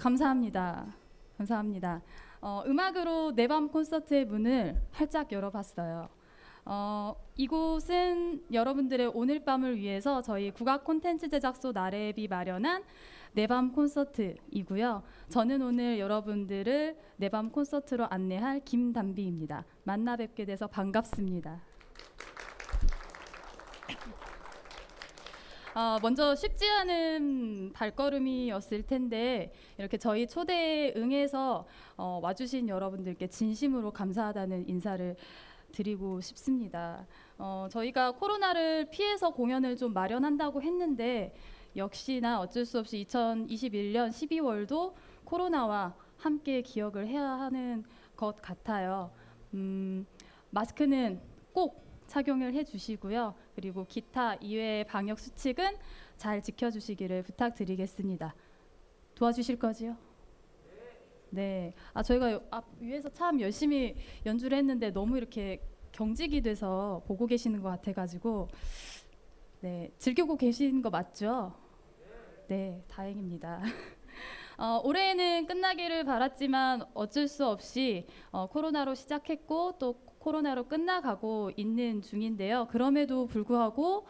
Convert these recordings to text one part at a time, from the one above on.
네, 감사합니다. 감사합니다. 어, 음악으로 내 밤 콘서트의 문을 활짝 열어봤어요. 어, 이곳은 여러분들의 오늘 밤을 위해서 저희 국악 콘텐츠 제작소 나래비 마련한 내 밤 콘서트이고요. 저는 오늘 여러분들을 내 밤 콘서트로 안내할 김담비입니다. 만나 뵙게 돼서 반갑습니다. 어, 먼저 쉽지 않은 발걸음이었을 텐데 이렇게 저희 초대에 응해서 어, 와주신 여러분들께 진심으로 감사하다는 인사를 드리고 싶습니다. 어, 저희가 코로나를 피해서 공연을 좀 마련한다고 했는데 역시나 어쩔 수 없이 2021년 12월도 코로나와 함께 기억을 해야 하는 것 같아요. 음, 마스크는 꼭 착용을 해주시고요. 그리고 기타 이외의 방역 수칙은 잘 지켜주시기를 부탁드리겠습니다. 도와주실 거지요? 네. 아 저희가 앞 위에서 참 열심히 연주를 했는데 너무 이렇게 경직이 돼서 보고 계시는 것 같아가지고 네 즐기고 계신 거 맞죠? 네, 다행입니다. 어, 올해는 끝나기를 바랐지만 어쩔 수 없이 어, 코로나로 시작했고 또 코로나로 끝나가고 있는 중인데요. 그럼에도 불구하고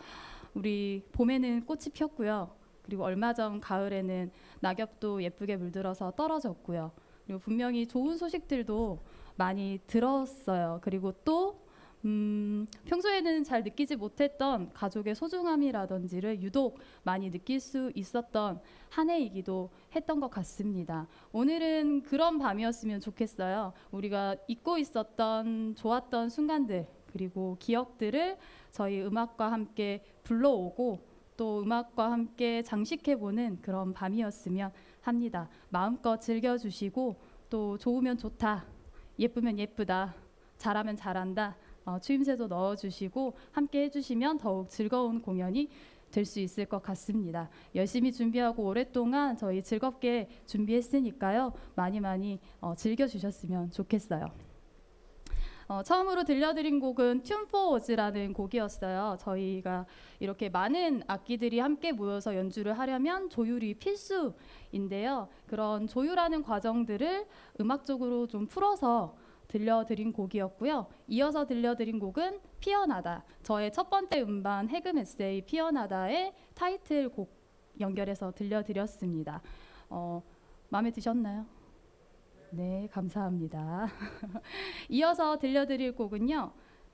우리 봄에는 꽃이 폈고요. 그리고 얼마 전 가을에는 낙엽도 예쁘게 물들어서 떨어졌고요. 그리고 분명히 좋은 소식들도 많이 들었어요. 그리고 또 음, 평소에는 잘 느끼지 못했던 가족의 소중함이라든지를 유독 많이 느낄 수 있었던 한 해이기도 했던 것 같습니다. 오늘은 그런 밤이었으면 좋겠어요. 우리가 잊고 있었던 좋았던 순간들 그리고 기억들을 저희 음악과 함께 불러오고 또 음악과 함께 장식해보는 그런 밤이었으면 합니다. 마음껏 즐겨주시고 또 좋으면 좋다, 예쁘면 예쁘다, 잘하면 잘한다. 어, 추임새도 넣어주시고 함께 해주시면 더욱 즐거운 공연이 될 수 있을 것 같습니다. 열심히 준비하고 오랫동안 저희 즐겁게 준비했으니까요. 많이 많이 어, 즐겨주셨으면 좋겠어요. 어, 처음으로 들려드린 곡은 튠포 워즈라는 곡이었어요. 저희가 이렇게 많은 악기들이 함께 모여서 연주를 하려면 조율이 필수인데요. 그런 조율하는 과정들을 음악적으로 좀 풀어서 들려드린 곡이었고요. 이어서 들려드린 곡은 피어나다. 저의 첫 번째 음반 해금 에세이 피어나다의 타이틀곡 연결해서 들려드렸습니다. 어, 마음에 드셨나요? 네, 감사합니다. 이어서 들려드릴 곡은요.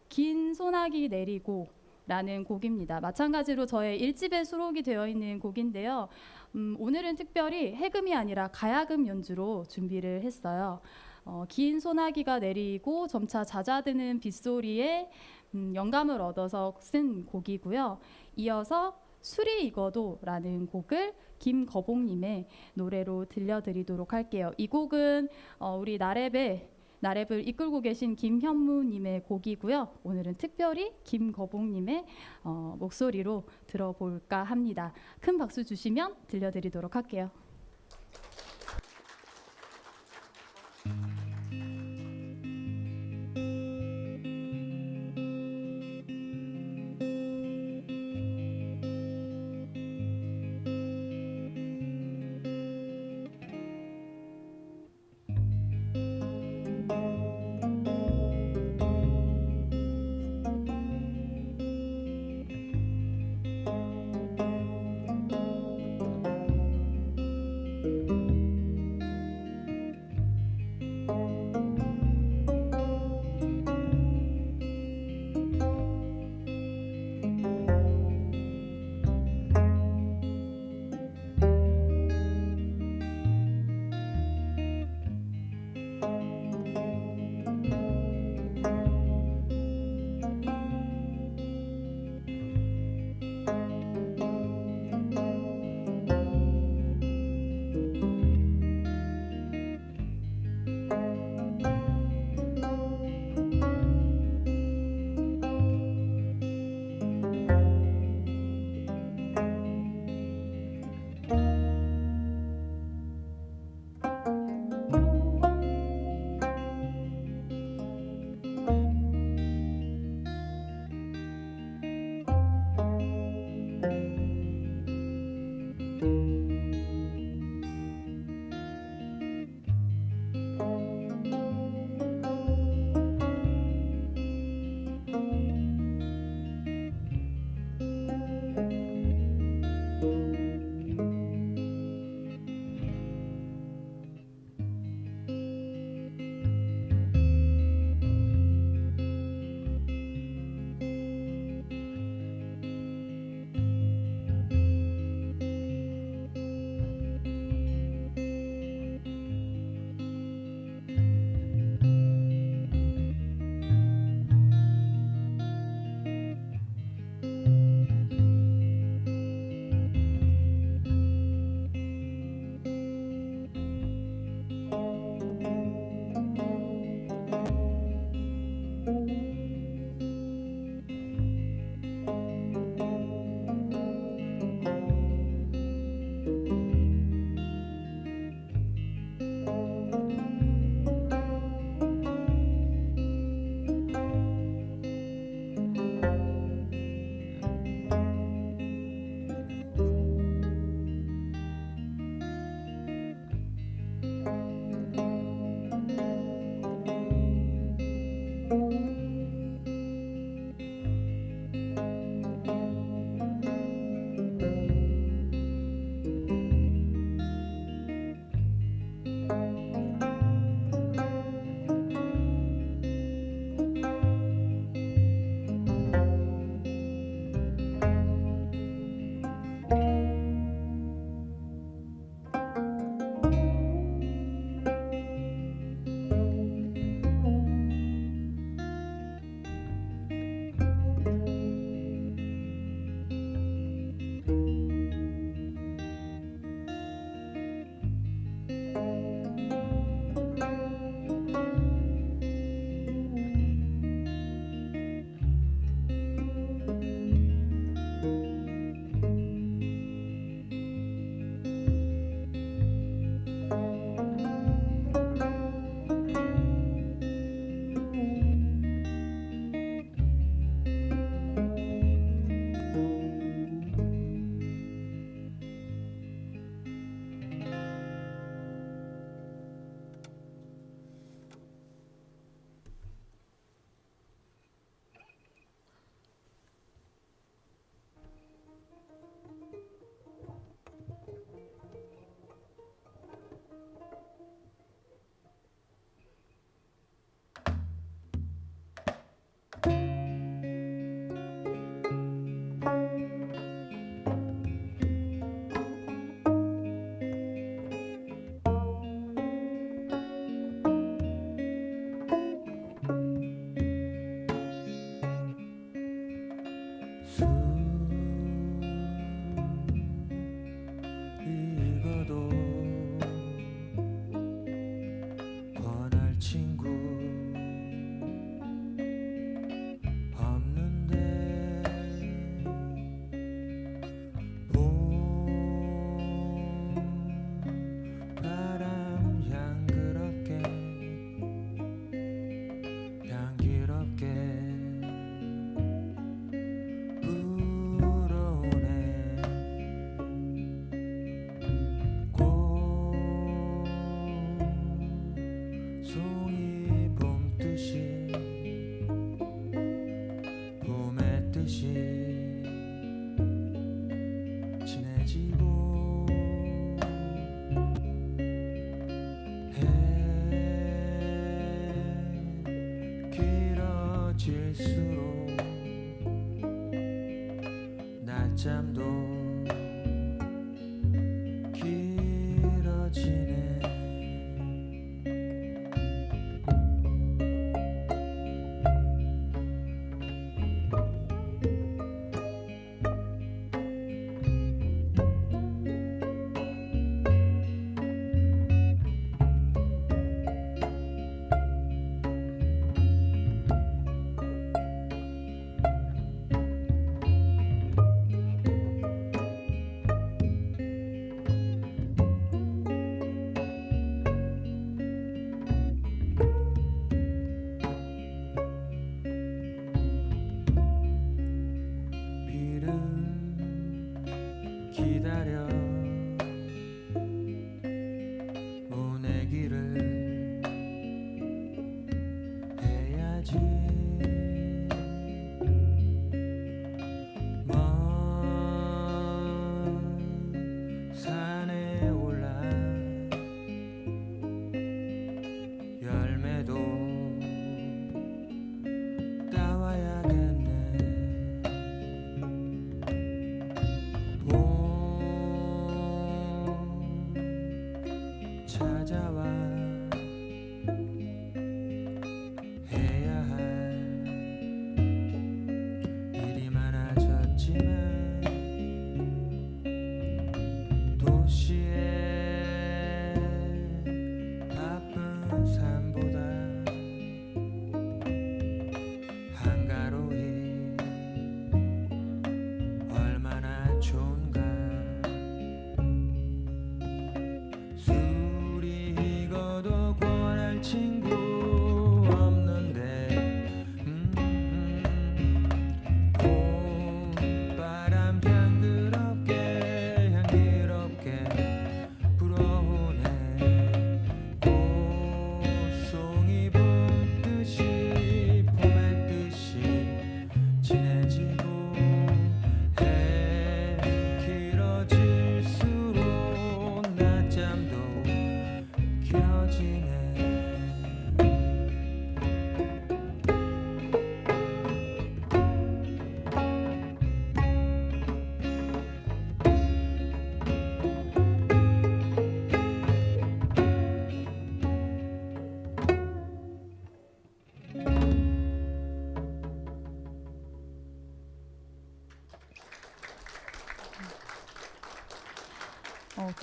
긴 소나기 내리고 라는 곡입니다. 마찬가지로 저의 1집에 수록이 되어 있는 곡인데요. 음, 오늘은 특별히 해금이 아니라 가야금 연주로 준비를 했어요. 어, 긴 소나기가 내리고 점차 잦아드는 빗소리에 음, 영감을 얻어서 쓴 곡이고요. 이어서 술이 익어도라는 곡을 김거봉님의 노래로 들려드리도록 할게요. 이 곡은 어, 우리 나랩의 나랩을 이끌고 계신 김현무님의 곡이고요. 오늘은 특별히 김거봉님의 어, 목소리로 들어볼까 합니다. 큰 박수 주시면 들려드리도록 할게요.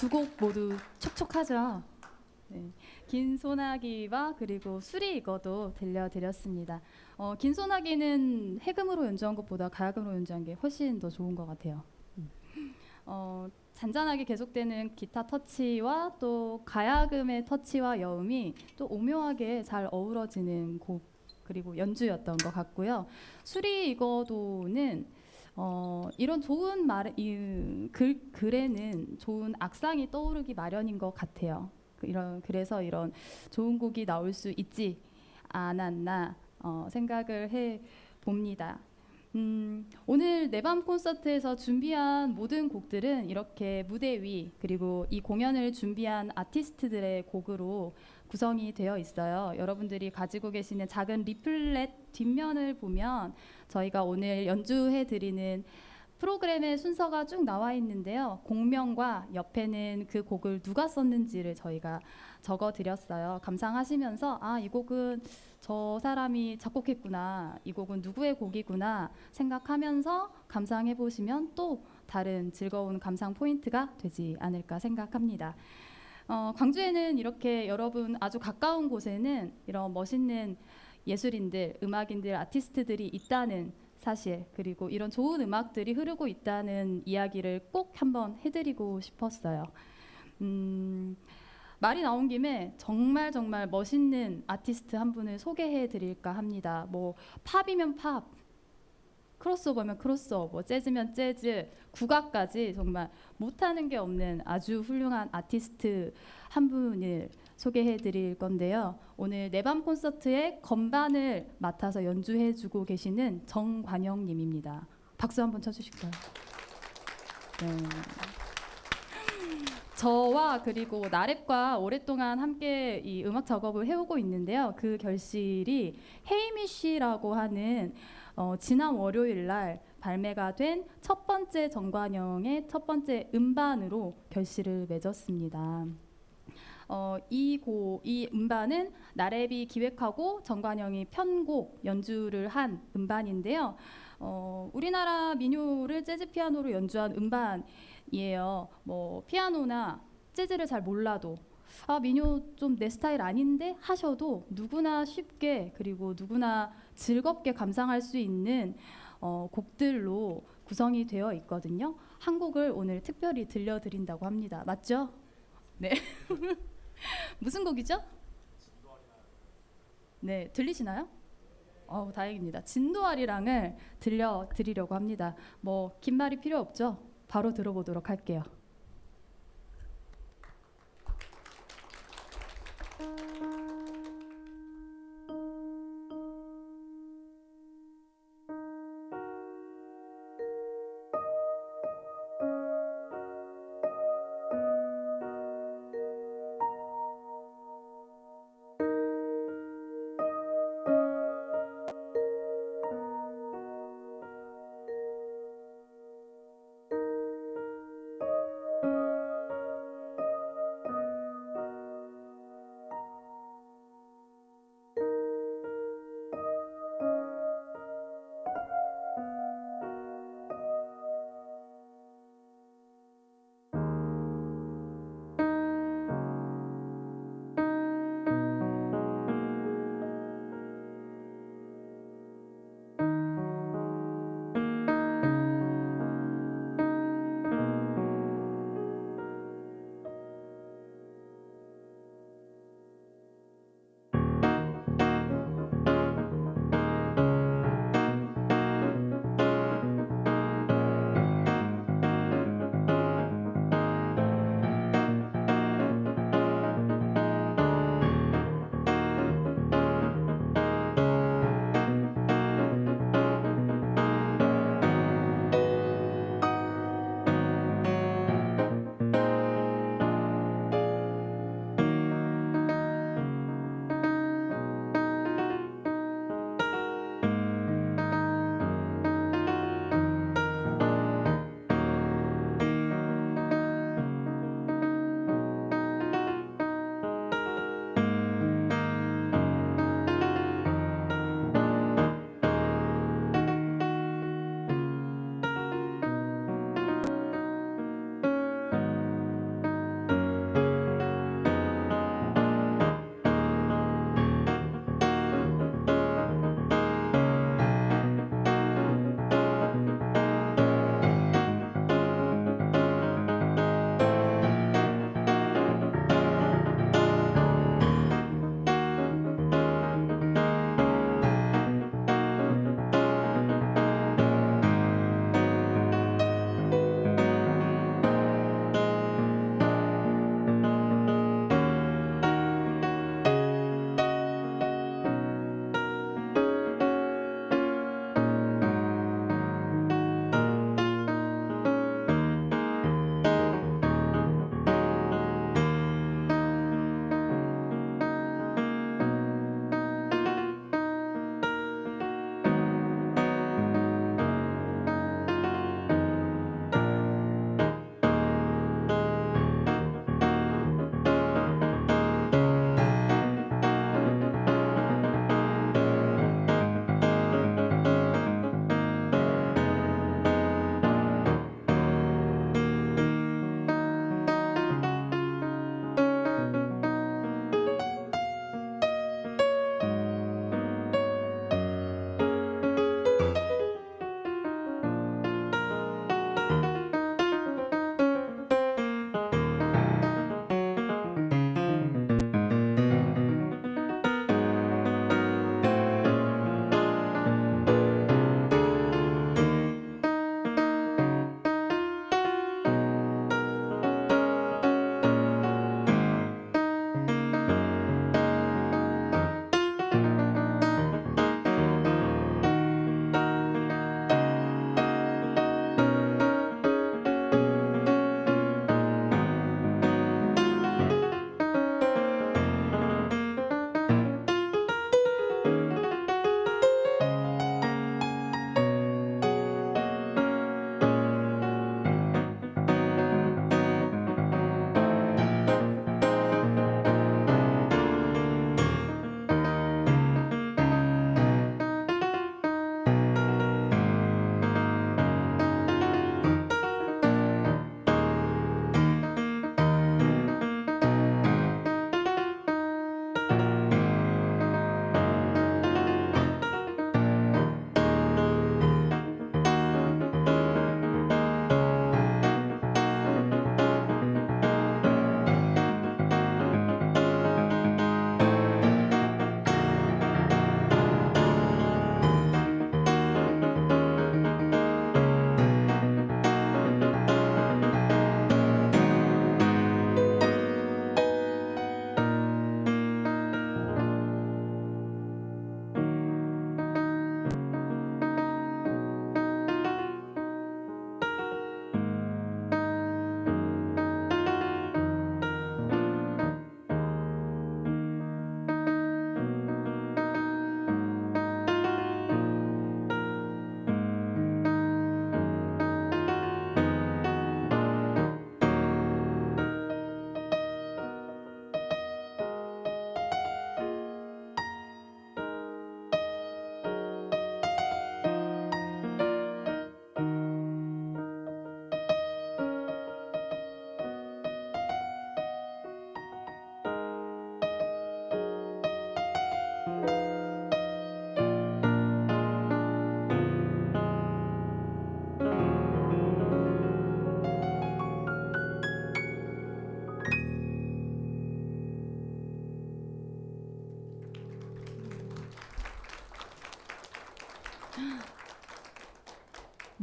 두 곡 모두 촉촉하죠. 네. 긴 소나기와 그리고 술이 익어도 들려드렸습니다. 어, 긴 소나기는 해금으로 연주한 것보다 가야금으로 연주한 게 훨씬 더 좋은 것 같아요. 음. 어, 잔잔하게 계속되는 기타 터치와 또 가야금의 터치와 여음이 또 오묘하게 잘 어우러지는 곡 그리고 연주였던 것 같고요. 술이 익어도는 어, 이런 좋은 말, 이, 글, 글에는 좋은 악상이 떠오르기 마련인 것 같아요. 그 이런 그래서 이런 좋은 곡이 나올 수 있지 않았나 어, 생각을 해 봅니다. 음, 오늘 내 밤 콘서트에서 준비한 모든 곡들은 이렇게 무대 위 그리고 이 공연을 준비한 아티스트들의 곡으로 구성이 되어 있어요. 여러분들이 가지고 계시는 작은 리플렛 뒷면을 보면 저희가 오늘 연주해 드리는 프로그램의 순서가 쭉 나와 있는데요. 공명과 옆에는 그 곡을 누가 썼는지를 저희가 적어 드렸어요. 감상하시면서 아, 이 곡은 저 사람이 작곡했구나. 이 곡은 누구의 곡이구나 생각하면서 감상해 보시면 또 다른 즐거운 감상 포인트가 되지 않을까 생각합니다. 어, 광주에는 이렇게 여러분 아주 가까운 곳에는 이런 멋있는 예술인들, 음악인들, 아티스트들이 있다는 사실 그리고 이런 좋은 음악들이 흐르고 있다는 이야기를 꼭 한번 해드리고 싶었어요. 음, 말이 나온 김에 정말 정말 멋있는 아티스트 한 분을 소개해 드릴까 합니다. 뭐 팝이면 팝, 크로스오버면 크로스오버, 재즈면 재즈, 국악까지 정말 못하는 게 없는 아주 훌륭한 아티스트 한 분을 소개해 드릴 건데요. 오늘 내밤 콘서트의 건반을 맡아서 연주해 주고 계시는 정관영 님입니다. 박수 한번 쳐 주실까요? 네. 저와 그리고 나랩과 오랫동안 함께 이 음악 작업을 해오고 있는데요. 그 결실이 헤이미 씨라고 하는 어, 지난 월요일 날 발매가 된 첫 번째 정관영의 첫 번째 음반으로 결실을 맺었습니다. 어, 이 고 이 음반은 나랩이 기획하고 정관영이 편곡 연주를 한 음반인데요. 어, 우리나라 민요를 재즈 피아노로 연주한 음반이에요. 뭐 피아노나 재즈를 잘 몰라도 아 민요 좀 내 스타일 아닌데 하셔도 누구나 쉽게 그리고 누구나 즐겁게 감상할 수 있는 어, 곡들로 구성이 되어 있거든요. 한 곡을 오늘 특별히 들려드린다고 합니다. 맞죠? 네. 무슨 곡이죠? 네, 들리시나요? 어, 다행입니다. 진도아리랑을 들려드리려고 합니다. 뭐 긴 말이 필요 없죠? 바로 들어보도록 할게요.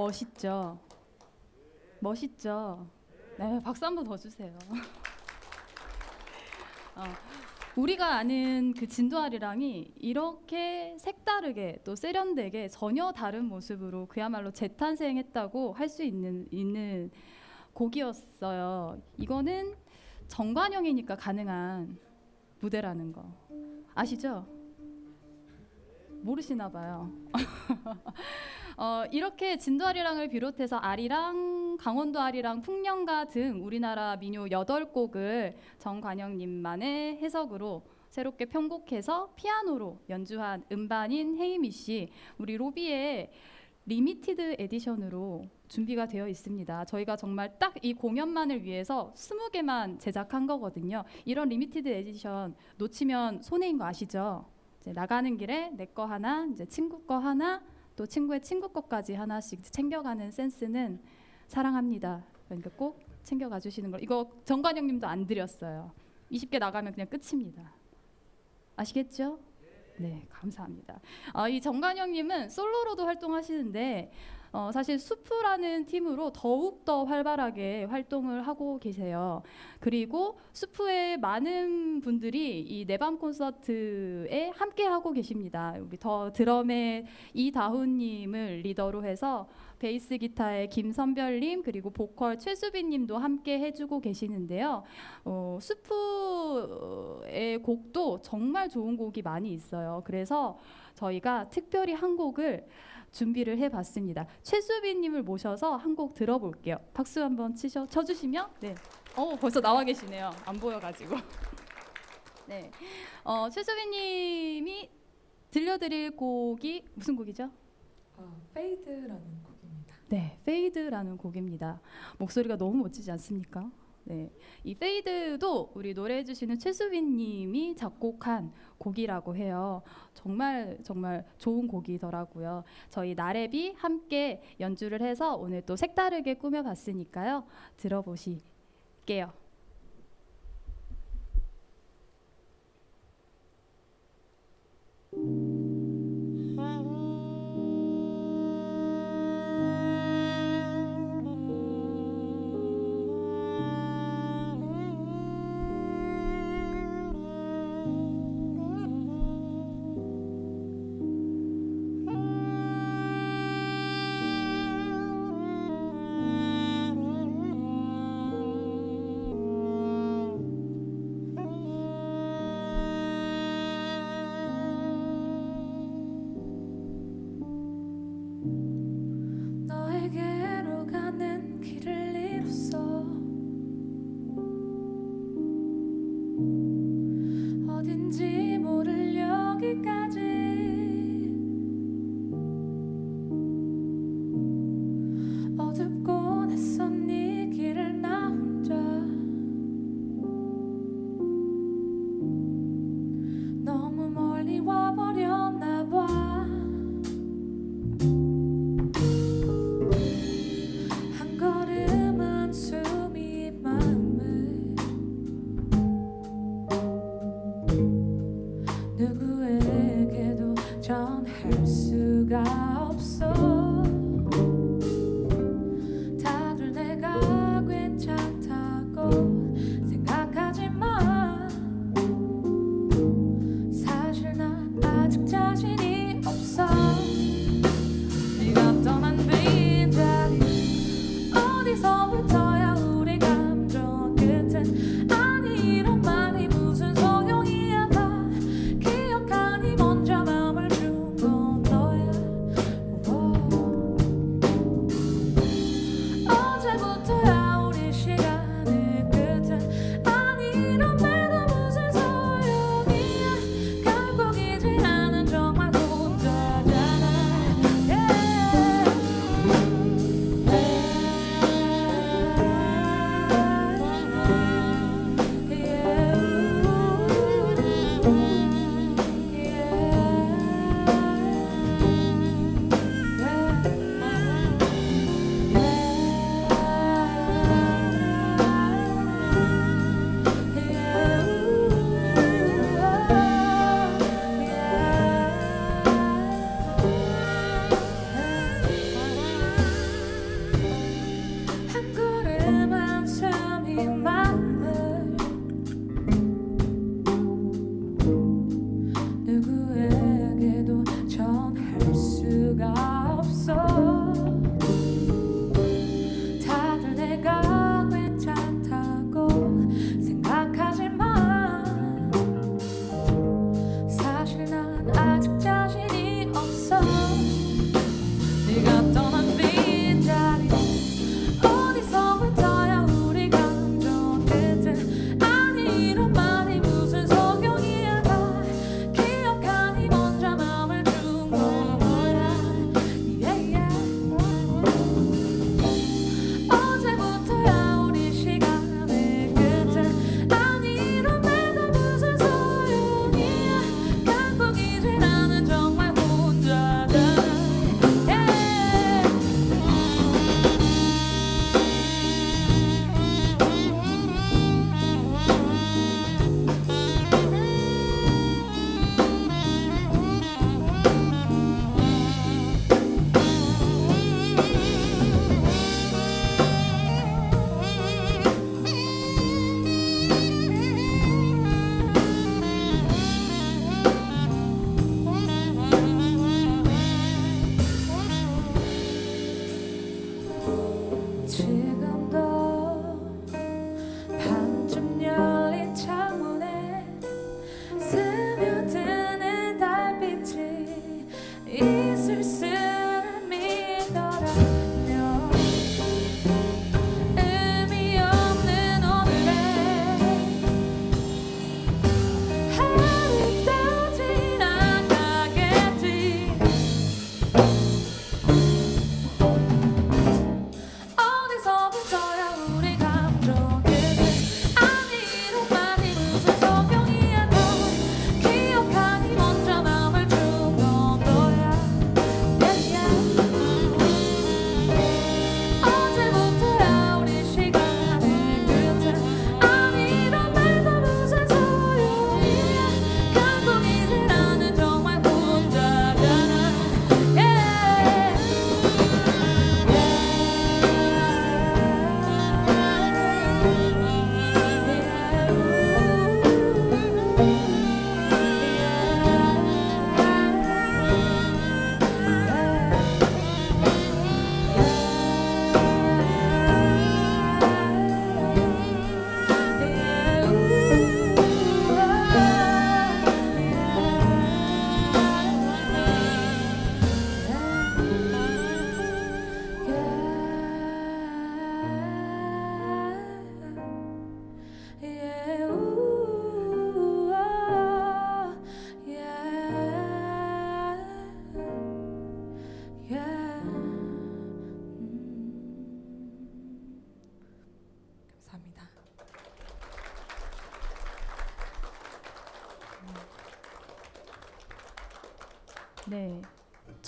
멋있죠. 멋있죠. 네, 박수 한 번 더 주세요. 어, 우리가 아는 그 진도아리랑이 이렇게 색다르게 또 세련되게 전혀 다른 모습으로 그야말로 재탄생했다고 할 수 있는 있는 곡이었어요. 이거는 정관용이니까 가능한 무대라는 거 아시죠? 모르시나 봐요. 어, 이렇게 진도아리랑을 비롯해서 아리랑, 강원도 아리랑, 풍년가 등 우리나라 민요 8곡을 정관영님만의 해석으로 새롭게 편곡해서 피아노로 연주한 음반인 헤이미 씨, 우리 로비의 limited edition으로 준비가 되어 있습니다. 저희가 정말 딱 이 공연만을 위해서 20개만 제작한 거거든요. 이런 limited edition 놓치면 손해인 거 아시죠? 나가는 길에 내 거 하나, 이제 친구 거 하나, 또 친구의 친구 것까지 하나씩 챙겨가는 센스는 사랑합니다. 그러니까 꼭 챙겨가 주시는 걸. 이거 정관영님도 안 드렸어요. 20개 나가면 그냥 끝입니다. 아시겠죠? 네, 감사합니다. 아, 이 정관영님은 솔로로도 활동하시는데 어, 사실 수프라는 팀으로 더욱 더 활발하게 활동을 하고 계세요. 그리고 수프의 많은 분들이 이 내밤 콘서트에 함께 하고 계십니다. 우리 더 드럼의 이다훈님을 리더로 해서 베이스 기타의 김선별님 그리고 보컬 최수빈님도 함께 해주고 계시는데요. 어, 수프의 곡도 정말 좋은 곡이 많이 있어요. 그래서 저희가 특별히 한 곡을 준비를 해봤습니다. 최수빈님을 모셔서 한 곡 들어볼게요. 박수 한번 치셔 쳐주시면 네. 어 벌써 나와 계시네요. 안 보여가지고. 네. 어, 최수빈님이 들려드릴 곡이 무슨 곡이죠? 아, Fade라는 곡입니다. 네, Fade라는 곡입니다. 목소리가 너무 멋지지 않습니까? 네, 이 Fade도 우리 노래해 주시는 최수빈 님이 작곡한 곡이라고 해요. 정말 정말 좋은 곡이더라고요. 저희 나래비 함께 연주를 해서 오늘 또 색다르게 꾸며 봤으니까요. 들어보실게요.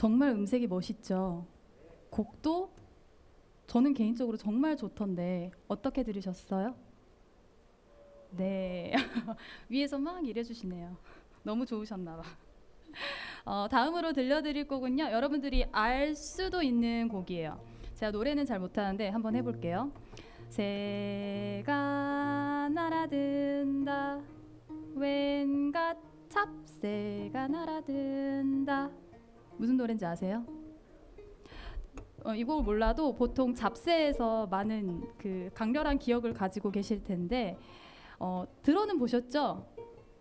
정말 음색이 멋있죠. 곡도 저는 개인적으로 정말 좋던데 어떻게 들으셨어요? 네, 위에서 막 일해주시네요. 너무 좋으셨나 봐. 어, 다음으로 들려드릴 곡은요. 여러분들이 알 수도 있는 곡이에요. 제가 노래는 잘 못하는데 한번 해볼게요. 새가 날아든다 왠가 찹새가 날아든다 무슨 노래인지 아세요? 어, 이 곡을 몰라도 보통 잡새에서 많은 그 강렬한 기억을 가지고 계실 텐데 어, 들어는 보셨죠?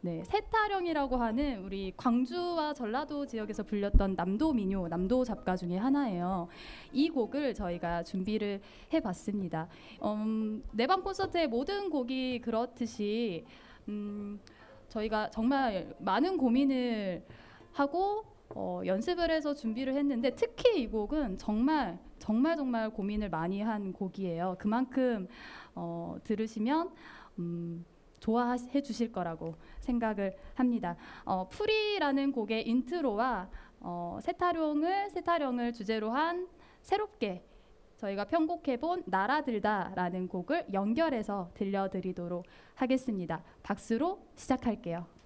네, 세타령이라고 하는 우리 광주와 전라도 지역에서 불렸던 남도 민요, 남도 잡가 중에 하나예요. 이 곡을 저희가 준비를 해봤습니다. 음, 내방 콘서트의 모든 곡이 그렇듯이 음, 저희가 정말 많은 고민을 하고 어, 연습을 해서 준비를 했는데 특히 이 곡은 정말 정말 정말 고민을 많이 한 곡이에요. 그만큼 어, 들으시면 음, 좋아해 주실 거라고 생각을 합니다. 어, 풀이라는 곡의 인트로와 어, 새타령을 새타령을 주제로 한 새롭게 저희가 편곡해본 날아들다라는 곡을 연결해서 들려드리도록 하겠습니다. 박수로 시작할게요.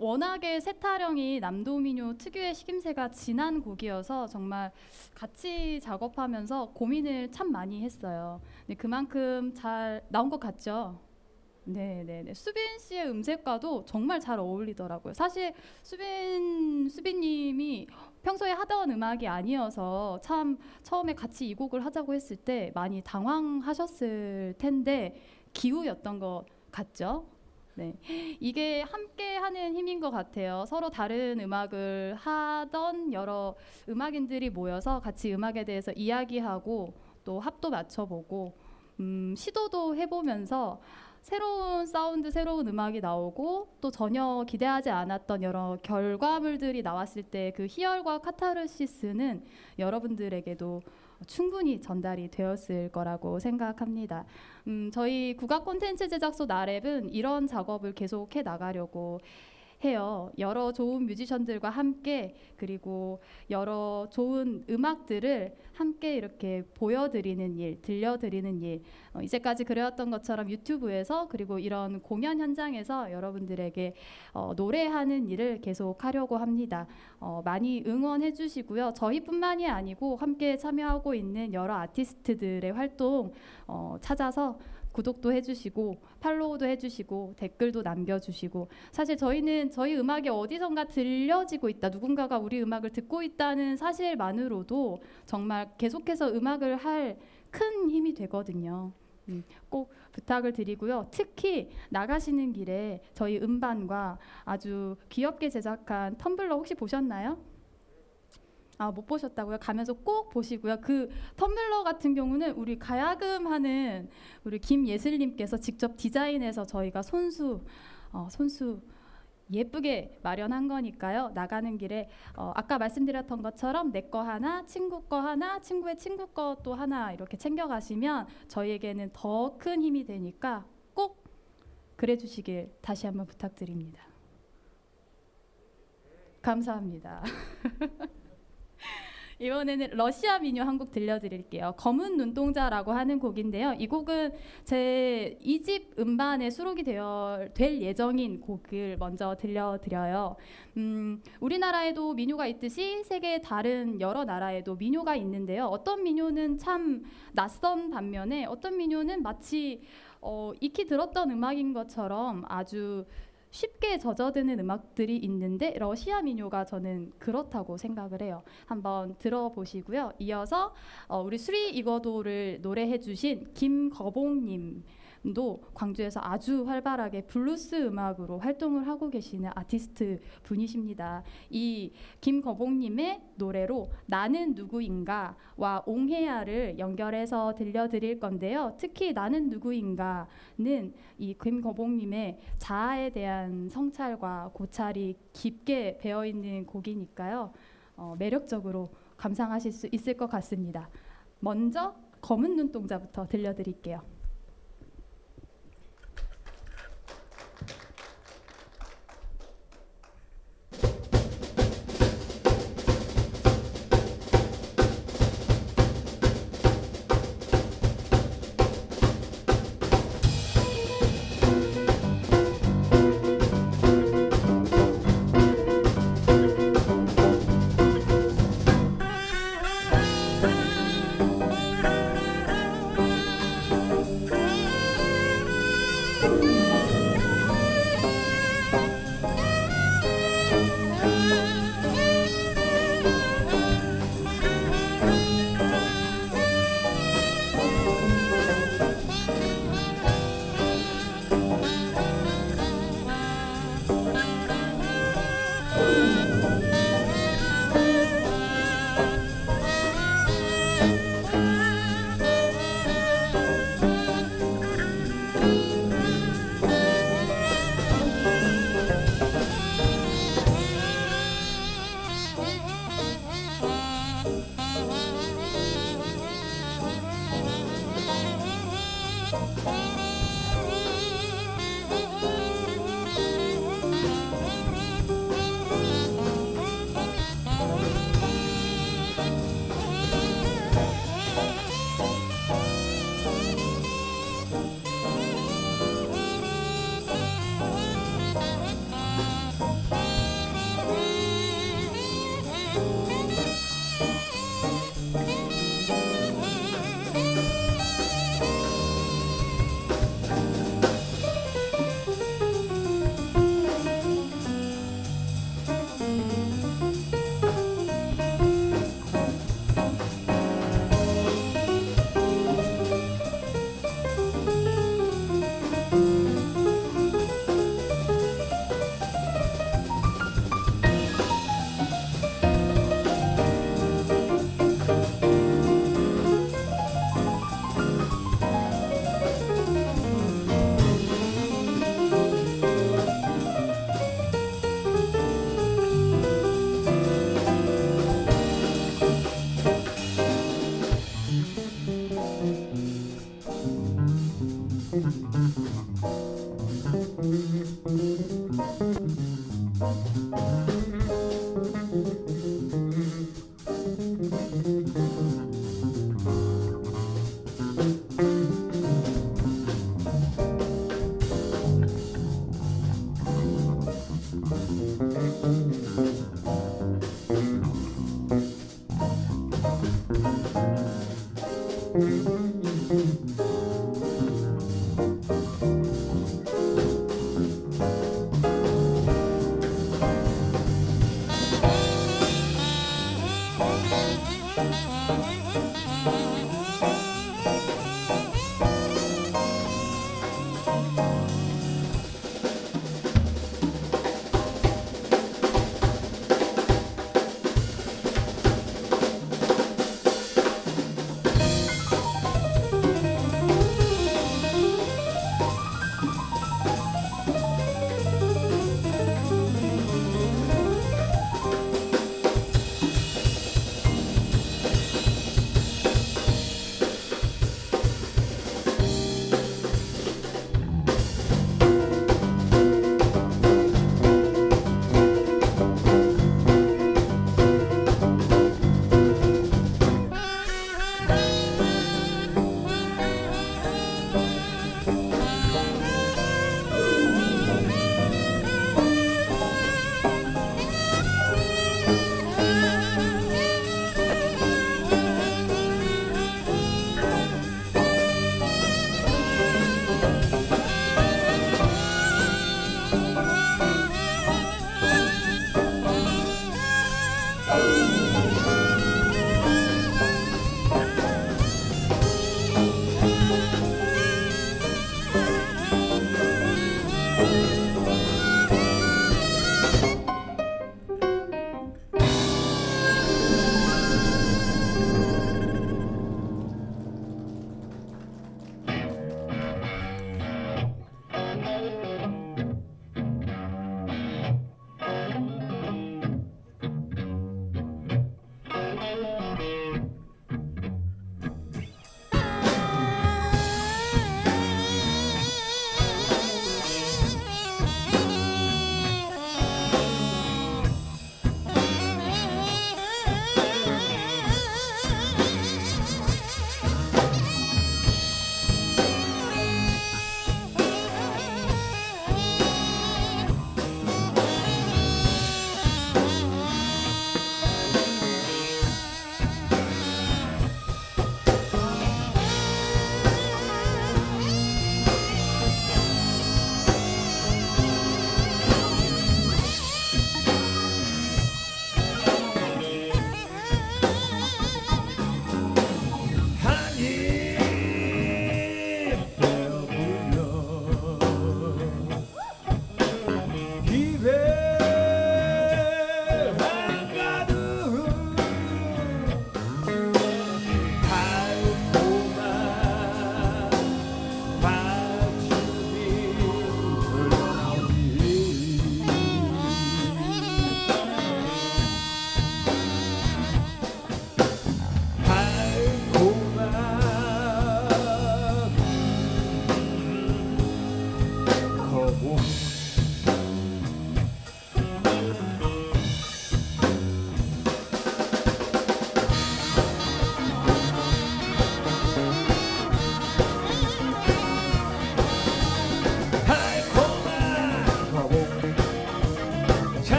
워낙에 세타령이 남도민요 특유의 식임새가 진한 곡이어서 정말 같이 작업하면서 고민을 참 많이 했어요. 근데 그만큼 잘 나온 것 같죠? 네, 네, 네. 수빈 씨의 음색과도 정말 잘 어울리더라고요. 사실 수빈 수빈님이 평소에 하던 음악이 아니어서 참 처음에 같이 이 곡을 하자고 했을 때 많이 당황하셨을 텐데 기우였던 것 같죠? 네, 이게 함께 하는 힘인 것 같아요. 서로 다른 음악을 하던 여러 음악인들이 모여서 같이 음악에 대해서 이야기하고 또 합도 맞춰보고 음, 시도도 해보면서 새로운 사운드, 새로운 음악이 나오고 또 전혀 기대하지 않았던 여러 결과물들이 나왔을 때 그 희열과 카타르시스는 여러분들에게도 충분히 전달이 되었을 거라고 생각합니다. 음, 저희 국악 콘텐츠 제작소 나랩은 이런 작업을 계속해 나가려고 해요. 여러 좋은 뮤지션들과 함께 그리고 여러 좋은 음악들을 함께 이렇게 보여드리는 일, 들려드리는 일. 어, 이제까지 그래왔던 것처럼 유튜브에서 그리고 이런 공연 현장에서 여러분들에게 어, 노래하는 일을 계속 하려고 합니다. 어, 많이 응원해 주시고요. 저희뿐만이 아니고 함께 참여하고 있는 여러 아티스트들의 활동 어, 찾아서 구독도 해주시고 팔로우도 해주시고 댓글도 남겨주시고 사실 저희는 저희 음악이 어디선가 들려지고 있다 누군가가 우리 음악을 듣고 있다는 사실만으로도 정말 계속해서 음악을 할 큰 힘이 되거든요. 음, 꼭 부탁을 드리고요. 특히 나가시는 길에 저희 음반과 아주 귀엽게 제작한 텀블러 혹시 보셨나요? 아 못 보셨다고요? 가면서 꼭 보시고요. 그 텀블러 같은 경우는 우리 가야금 하는 우리 김예슬님께서 직접 디자인해서 저희가 손수 어, 손수 예쁘게 마련한 거니까요. 나가는 길에 어, 아까 말씀드렸던 것처럼 내 거 하나, 친구 거 하나, 친구의 친구 거 또 하나 이렇게 챙겨 가시면 저희에게는 더 큰 힘이 되니까 꼭 그래 주시길 다시 한번 부탁드립니다. 감사합니다. 이번에는 러시아 민요 한 곡 들려드릴게요. 검은 눈동자라고 하는 곡인데요. 이 곡은 제 2집 음반에 수록이 되어 될 예정인 곡을 먼저 들려드려요. 음, 우리나라에도 민요가 있듯이 세계 다른 여러 나라에도 민요가 있는데요. 어떤 민요는 참 낯선 반면에 어떤 민요는 마치 어, 익히 들었던 음악인 것처럼 아주 쉽게 젖어드는 음악들이 있는데 러시아 민요가 저는 그렇다고 생각을 해요. 한번 들어보시고요. 이어서 어, 우리 수리 이거도를 노래해 주신 김거봉님 도 광주에서 아주 활발하게 블루스 음악으로 활동을 하고 계시는 아티스트 분이십니다. 이 김거봉님의 노래로 나는 누구인가와 옹해야를 연결해서 들려드릴 건데요. 특히 나는 누구인가는 이 김거봉님의 자아에 대한 성찰과 고찰이 깊게 배어 있는 곡이니까요. 어, 매력적으로 감상하실 수 있을 것 같습니다. 먼저 검은 눈동자부터 들려드릴게요.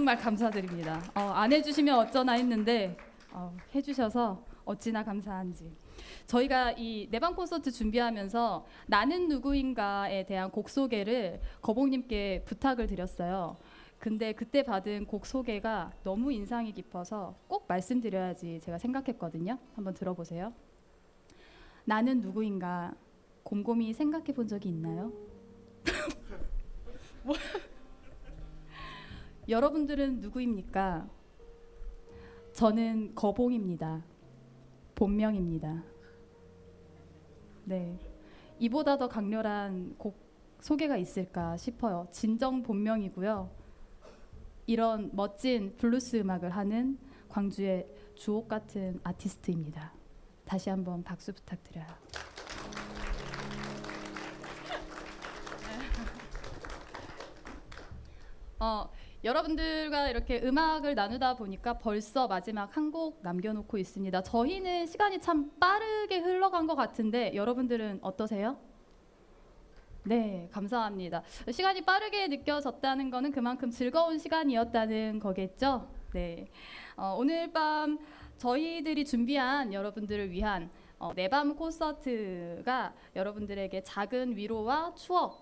정말 감사드립니다. 어, 안 해주시면 어쩌나 했는데 어, 해주셔서 어찌나 감사한지. 저희가 이 내방 콘서트 준비하면서 나는 누구인가에 대한 곡 소개를 거봉님께 부탁을 드렸어요. 근데 그때 받은 곡 소개가 너무 인상이 깊어서 꼭 말씀드려야지 제가 생각했거든요. 한번 들어보세요. 나는 누구인가 곰곰이 생각해 본 적이 있나요? 뭐? 여러분들은 누구입니까? 저는 거봉입니다. 본명입니다. 네. 이보다 더 강렬한 곡 소개가 있을까 싶어요. 진정 본명이고요. 이런 멋진 블루스 음악을 하는 광주의 주옥 같은 아티스트입니다. 다시 한번 박수 부탁드려요. 어, 여러분들과 이렇게 음악을 나누다 보니까 벌써 마지막 한 곡 남겨놓고 있습니다. 저희는 시간이 참 빠르게 흘러간 것 같은데 여러분들은 어떠세요? 네, 감사합니다. 시간이 빠르게 느껴졌다는 거는 그만큼 즐거운 시간이었다는 거겠죠? 네. 어, 오늘 밤 저희들이 준비한 여러분들을 위한 어, 내밤 콘서트가 여러분들에게 작은 위로와 추억이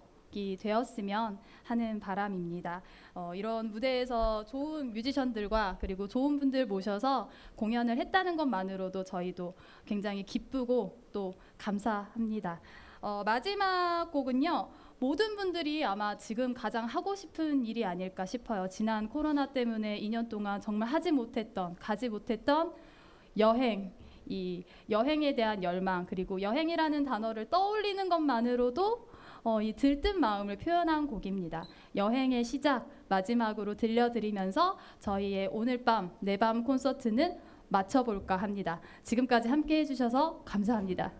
되었으면 하는 바람입니다. 어, 이런 무대에서 좋은 뮤지션들과 그리고 좋은 분들 모셔서 공연을 했다는 것만으로도 저희도 굉장히 기쁘고 또 감사합니다. 어, 마지막 곡은요. 모든 분들이 아마 지금 가장 하고 싶은 일이 아닐까 싶어요. 지난 코로나 때문에 2년 동안 정말 하지 못했던, 가지 못했던 여행, 이 여행에 대한 열망 그리고 여행이라는 단어를 떠올리는 것만으로도 어, 이 들뜬 마음을 표현한 곡입니다. 여행의 시작 마지막으로 들려드리면서 저희의 오늘 밤 내 밤 콘서트는 마쳐볼까 합니다. 지금까지 함께해 주셔서 감사합니다.